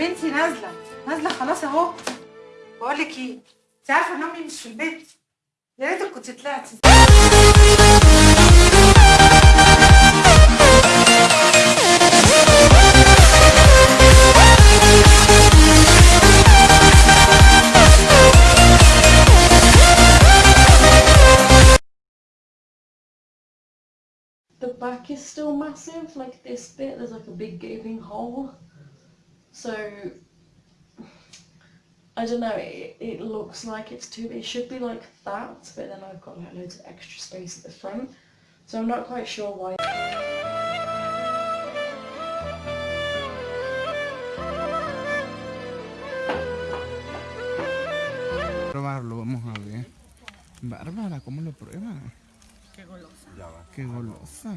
انتي نازلة. نازلة خلاص أهو. بقول لك إيه؟ أنت عارفة إن أمي مش في البيت. يا ريتك كنت طلعتي. The back is still massive, like this bit, there's like a big gaping hole. So I don't know, it, it looks like it's too, big. it should be like that, but then I've got like loads of extra space at the front, so I'm not quite sure why. Probarlo, vamos a ver. Bárbara, ¿cómo lo prueba? Qué golosa. Qué golosa.